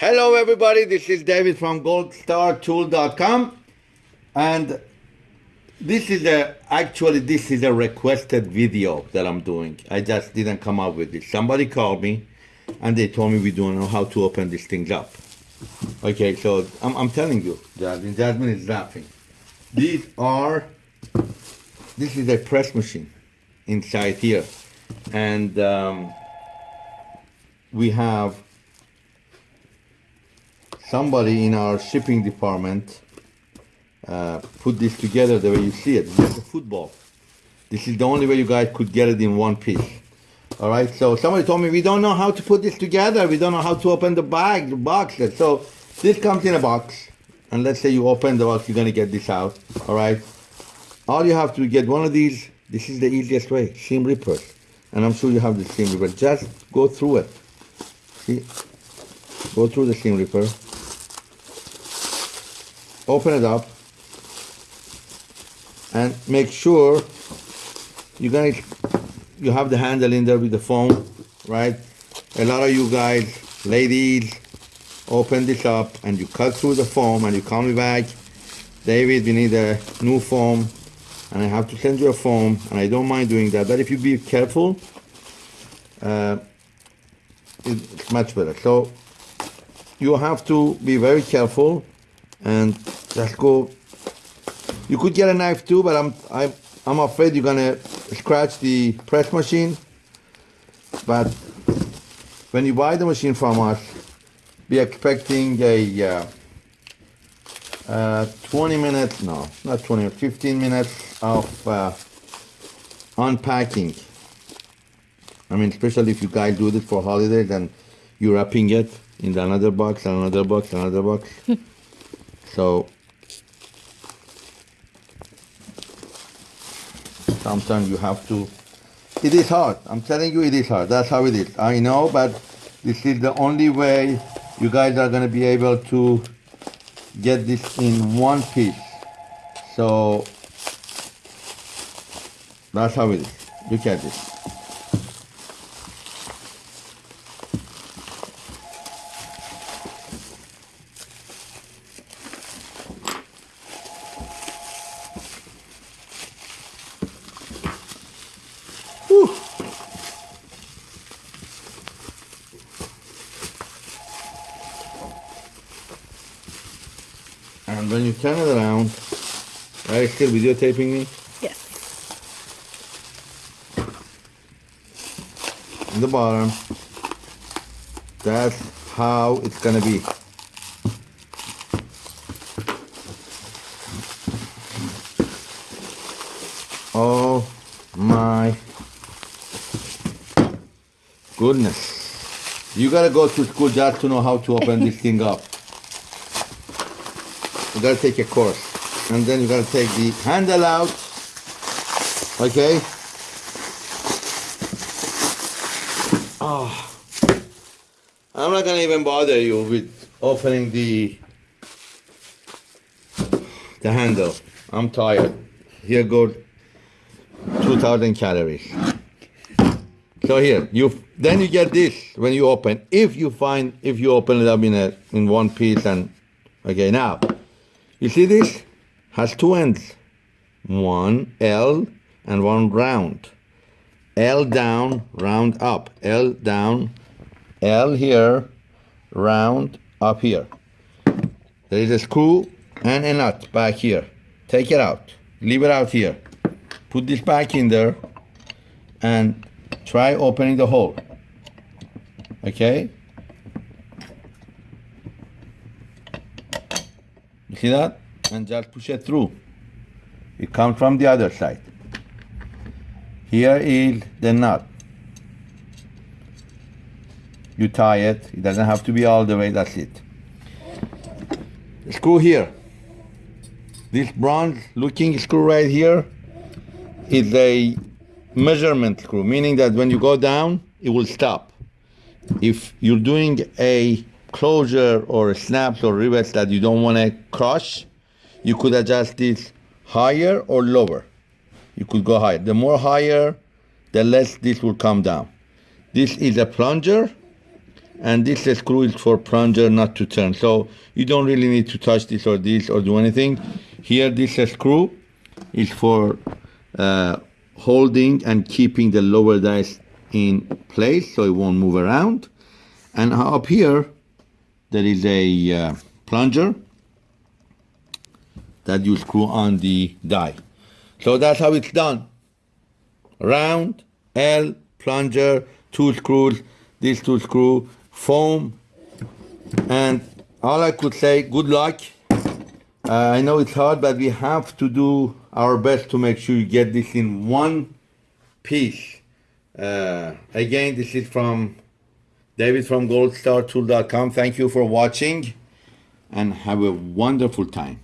Hello, everybody. This is David from goldstartool.com. And this is a, actually, this is a requested video that I'm doing. I just didn't come up with it. Somebody called me and they told me we don't know how to open these things up. Okay, so I'm, I'm telling you, Jasmine, Jasmine is laughing. These are, this is a press machine inside here. And um, we have somebody in our shipping department uh, put this together the way you see it. This is a football. This is the only way you guys could get it in one piece. All right, so somebody told me we don't know how to put this together. We don't know how to open the bag, the boxes. So this comes in a box. And let's say you open the box, you're gonna get this out. All right. All you have to get one of these. This is the easiest way, seam rippers. And I'm sure you have the seam ripper. Just go through it. See, go through the seam ripper. Open it up. And make sure you're gonna you have the handle in there with the foam, right? A lot of you guys, ladies, open this up and you cut through the foam and you call me back. David, we need a new foam and I have to send you a foam and I don't mind doing that. But if you be careful, uh, it's much better. So you have to be very careful and just go. You could get a knife too, but I'm I'm I'm afraid you're gonna scratch the press machine. But when you buy the machine from us, be expecting a uh, uh, 20 minutes, no, not 20, 15 minutes of uh, unpacking. I mean, especially if you guys do this for holidays and you're wrapping it in another box, another box, another box. so sometimes you have to it is hard. I'm telling you it is hard. That's how it is. I know but this is the only way you guys are going to be able to get this in one piece. So that's how it is. Look at this when you turn it around, are you still videotaping me? Yes. In the bottom, that's how it's gonna be. Oh my goodness. You gotta go to school just to know how to open this thing up. You gotta take a course. And then you gotta take the handle out. Okay? Oh. I'm not gonna even bother you with opening the the handle. I'm tired. Here goes 2000 calories. So here, you then you get this when you open. If you find if you open it up in a in one piece and okay now, you see this has two ends, one L and one round. L down, round up. L down, L here, round up here. There is a screw and a nut back here. Take it out. Leave it out here. Put this back in there and try opening the hole. Okay? See that? And just push it through. It comes from the other side. Here is the nut. You tie it. It doesn't have to be all the way. That's it. Screw here. This bronze looking screw right here is a measurement screw, meaning that when you go down, it will stop. If you're doing a closure or snaps or rivets that you don't want to crush, you could adjust this higher or lower. You could go higher. The more higher, the less this will come down. This is a plunger, and this screw is for plunger not to turn so you don't really need to touch this or this or do anything here this screw is for uh, holding and keeping the lower dice in place so it won't move around and up here there is a uh, plunger that you screw on the die. So that's how it's done. Round L plunger two screws. These two screw foam. And all I could say good luck. Uh, I know it's hard but we have to do our best to make sure you get this in one piece. Uh, again this is from David from goldstartool.com thank you for watching and have a wonderful time